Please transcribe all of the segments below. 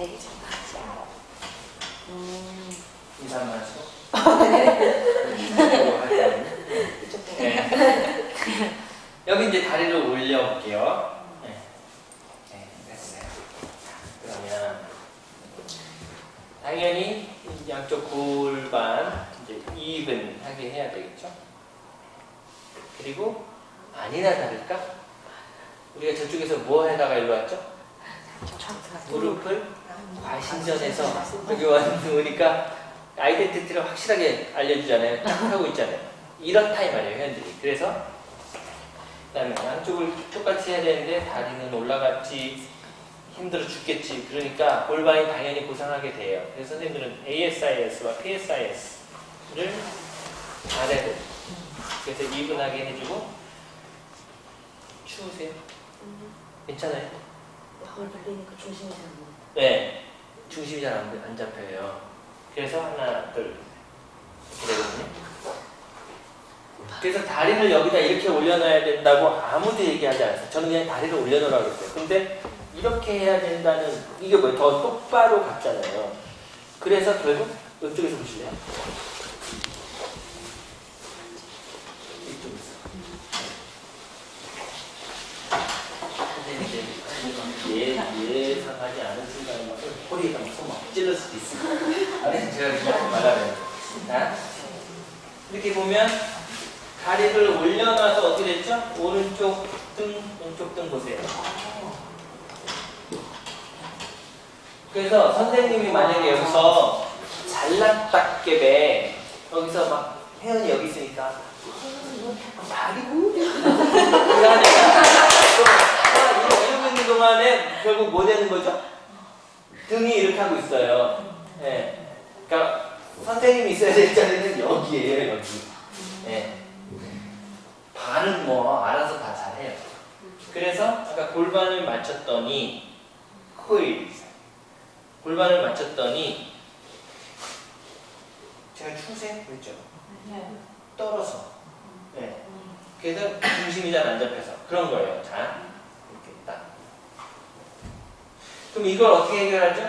되게 않아. 음, 인사 한번 하시고. 이쪽 네. 여기 이제 다리를 올려볼게요. 네. 네, 됐어요. 그러면 당연히 양쪽 골반 이제 이븐하게 해야 되겠죠. 그리고 아니나 다를까 우리가 저쪽에서 뭐 하다가 일로 왔죠? 무릎을 과신전에서 여기 왔으니까 아이덴티티를 확실하게 알려주잖아요. 딱 하고 있잖아요. 이렇다 이 말이에요, 현들이. 그래서 그다음에 양쪽을 똑같이 해야 되는데 다리는 올라갔지 힘들어 죽겠지. 그러니까 골반이 당연히 고상하게 돼요. 그래서 선생님들은 ASIS와 PSIS를 잘해야 돼요. 그래서 이분하게 해주고 추우세요? 괜찮아요? 덜 걸리니까 조심히 잘 먹어. 네, 중심이 잘 안 잡혀요. 그래서 하나, 둘, 이렇게 되거든요. 그래서 다리를 여기다 이렇게 올려놔야 된다고 아무도 얘기하지 않았어요. 저는 그냥 다리를 올려놓으라고 했어요. 근데 이렇게 해야 된다는, 이게 뭐예요? 더 똑바로 갔잖아요. 그래서 결국 이쪽에서 보실래요? 이쪽에서. 근데 이제 예, 예상하지 않은 순간에 막 허리에다 막손막 찔러 수도 있어요. 아니, 제가 그냥 말하면. 자, 이렇게 보면 다리를 올려놔서 어떻게 됐죠? 오른쪽 등, 왼쪽 등 보세요. 그래서 선생님이 만약에 여기서 잘났다깨배 여기서 막 혜연이 여기 있으니까 하니까 또 이러고 있는 동안에 결국 뭐 되는 거죠? 등이 이렇게 하고 있어요. 예. 그러니까 선생님이 있어야 될 자리는 여기에요, 여기. 예. 반은 뭐 알아서 다 잘해요. 그래서 아까 골반을 맞췄더니 코일 골반을 맞췄더니 제가 추세 그랬죠? 떨어서. 네. 그래서 중심이 잘 안 잡혀서 그런 거예요. 자, 이렇게 딱. 그럼 이걸 어떻게 해결하죠?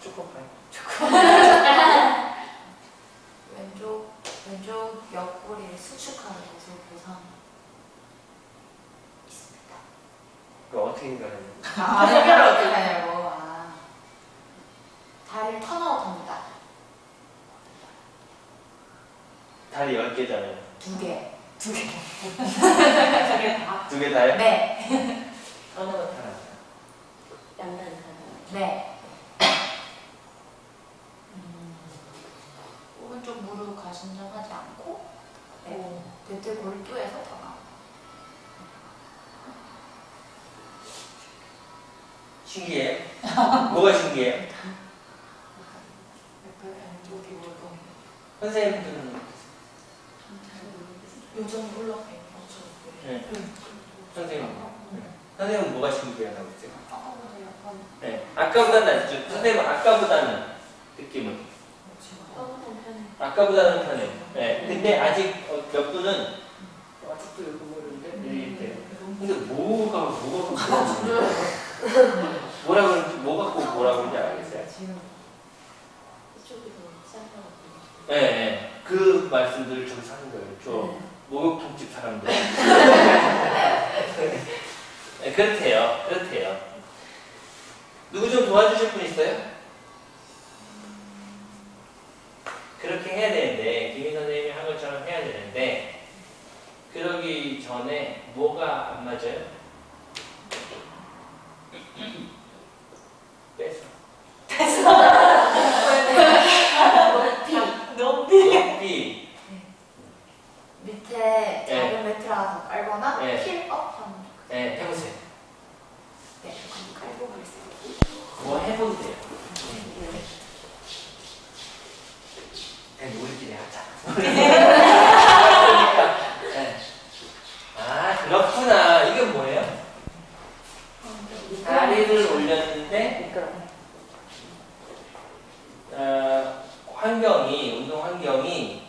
초코파이. 왼쪽 왼쪽 옆구리를 수축하는 것을 보상 있습니다. 그거 어떻게 해결해요? 아. 다리를 턴아웃합니다. 다리 10개잖아요. 두 개. 두 개. 두 개 다. 두 개 다요? 네. 하나만 하나. 양단 네. 음, 오른쪽 무릎 가신정하지 않고 네. 배틀 골두에서 턴아웃. 신기해. 뭐가 뭘까? 선생님들 은 요즘 올라가요. 네. 선생님. 네. 선생님은 뭐가 신기해요? 나오세요? 아까보다 약간 네. 아까보다는 낫죠. 선생님은 아까보다는 느낌은 아까보다는 편해요. 네. 근데 아직 어, 몇 분은 아직도 이거 모르는데 이렇게. 근데 뭐가 뭐가 뭐가 뭐라 그러는지 뭐 갖고 뭐라 그러는지 알겠어요? 이쪽이 더 쌀것 네, 네. 그 말씀들을 저기서 하는 거예요. 저 목욕탕집 사람들. 네, 그렇대요. 그렇대요. 누구 좀 도와주실 분 있어요? 그렇게 해야 되는데, 김희 선생님이 한 것처럼 해야 되는데, 그러기 전에 뭐가 안 맞아요? 뺏어. 높이 높이. 밑에 작은 매트라서 깔거나 네. 힐업 하는 네, 해보세요. 네, 그럼 깔고 가겠습니다. 뭐 해보면 돼요. 그냥 우리끼리 하자. 그러니까, 네. 아, 그렇구나. 이게 뭐예요? 다리를 올렸는데, 미끄러. 어, 환경이, 운동 환경이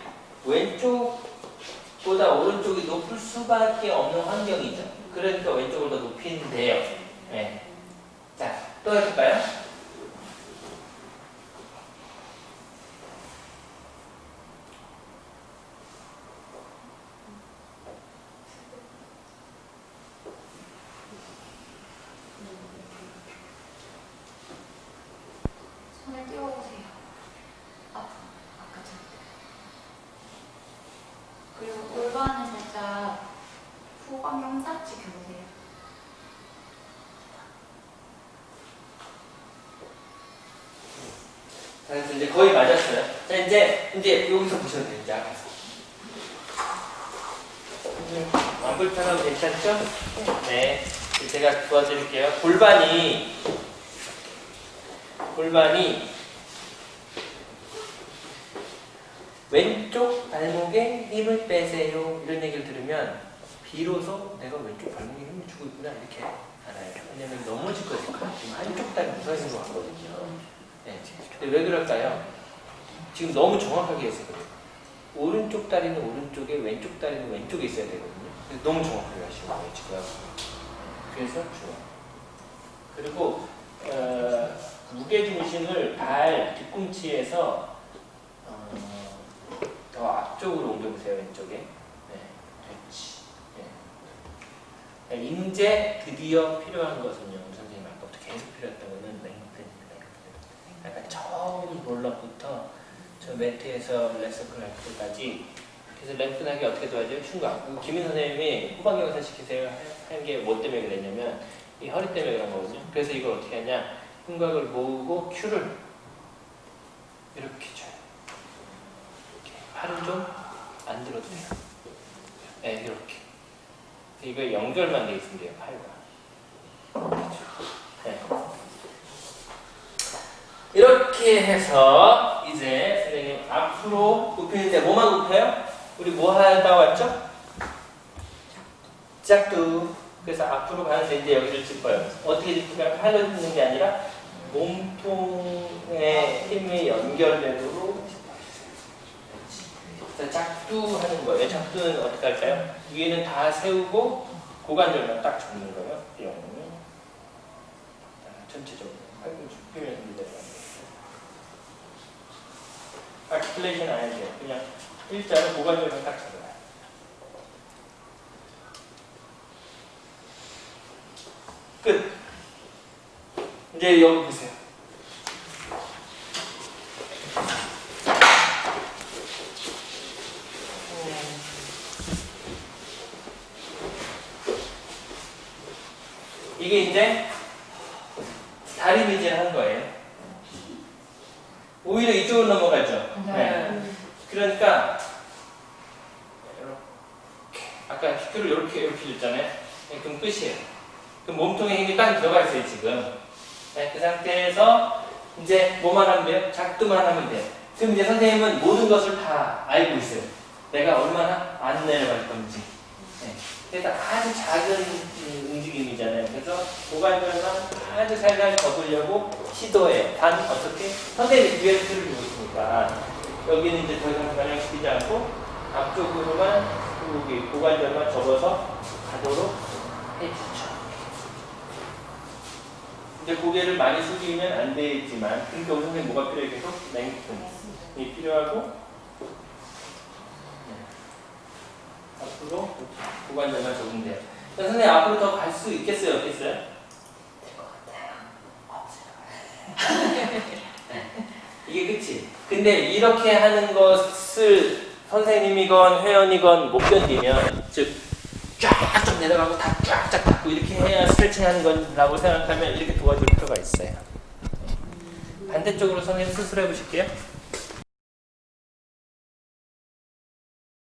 왼쪽보다 오른쪽이 높을 수밖에 없는 환경이죠. 그러니까 왼쪽을 더 높이는 돼요. 네. 자, 또 해볼까요? 손을 띄워보세요. 앞, 아까처럼. 그리고 골반을 살짝 후방경 딱 지켜보세요. 자, 그래서 이제 거의 맞았어요. 자, 이제, 이제 여기서 보셔도 돼요. 이제 앞에서. 안 불편하면 괜찮죠? 네. 제가 도와드릴게요. 골반이, 골반이 왼쪽 발목에 힘을 빼세요. 이런 얘기를 들으면 비로소 내가 왼쪽 발목에 힘을 주고 있구나 이렇게 알아요. 왜냐면 넘어질 거니까 지금 한쪽 다리 무서워진 것 같거든요. 네. 왜 그럴까요? 지금 너무 정확하게 했어요. 오른쪽 다리는 오른쪽에 왼쪽 다리는 왼쪽에 있어야 되거든요. 너무 정확하게 하시는 거예요. 그래서 좋아. 그리고 어, 무게 중심을 발 뒤꿈치에서 어, 더 앞쪽으로 옮겨보세요 왼쪽에. 네, 그렇지. 네. 이제 드디어 필요한 것은요, 선생님 아까부터 계속 필요했던 거는 처음 롤러부터 저 매트에서 때까지 그래서 랭크하게 어떻게 도와줘요? 흉곽. 김인 선생님이 후방경사 시키세요 한 게 뭐 때문에 그랬냐면 이 허리 때문에 그런 거거든요. 그래서 이걸 어떻게 하냐? 흉곽을 모으고 큐를 이렇게 줘요. 이렇게. 팔은 좀 안 들어도 돼요. 네, 이렇게. 이거 연결만 돼 있으면 돼요, 팔과. 네. 이렇게 해서 이제 선생님 앞으로 굽히는데 뭐만 굽혀요? 우리 뭐 하다 왔죠? 짝두. 그래서 앞으로 가는데 이제 여기를 짚어요. 어떻게 짚으면 팔로 짚는 게 아니라 몸통의 힘이 연결되도록 자, 작두 하는 거예요. 작두는 어떻게 할까요? 위에는 다 세우고 고관절만 딱 잡는 거예요. 뿅. 자, 전체적으로. 팔꿈치 이대로. 아티클레이션 안 해도 돼요. 그냥 일자로 고관절만 딱 잡아요. 끝. 이제 여기 보세요. 이게 이제 다리 미질 한 거예요. 오히려 이쪽으로 넘어가죠. 네. 그러니까 이렇게 아까 휘크를 이렇게 이렇게 줬잖아요. 네, 그럼 끝이에요. 그럼 몸통에 힘이 딱 들어가 있어요 지금. 네, 그 상태에서 이제 뭐만 하면 돼요? 작두만 하면 돼요. 그럼 이제 선생님은 모든 것을 다 알고 있어요. 내가 얼마나 안 내려갈 건지. 네. 그래서 아주 작은 음, 움직임이잖아요. 그래서 고관절만 아주 살살 접으려고 시도해. 단 어떻게? 뒤에 틀을 주고 있으니까 여기는 이제 더 이상 변형 시키지 않고 앞쪽으로만 여기 고관절만 접어서 가도록 해주죠. 이제 고개를 많이 숙이면 안 되지만 그러니까 우리 선생님 뭐가 필요해 계속 랭크이 필요하고 네. 앞으로 고관절만 적응돼요. 자, 선생님 앞으로 더 갈 수 있겠어요? 없겠어요? 될것 같아요. 이게 끝이. 근데 이렇게 하는 것을 선생님이건 회원이건 못 견디면 즉 쫙쫙 내려가고 다 쫙쫙 닫고 이렇게 해야 스트레칭하는 거라고 생각하면 이렇게 도와줄 필요가 있어요. 반대쪽으로 선생님 스스로 해보실게요.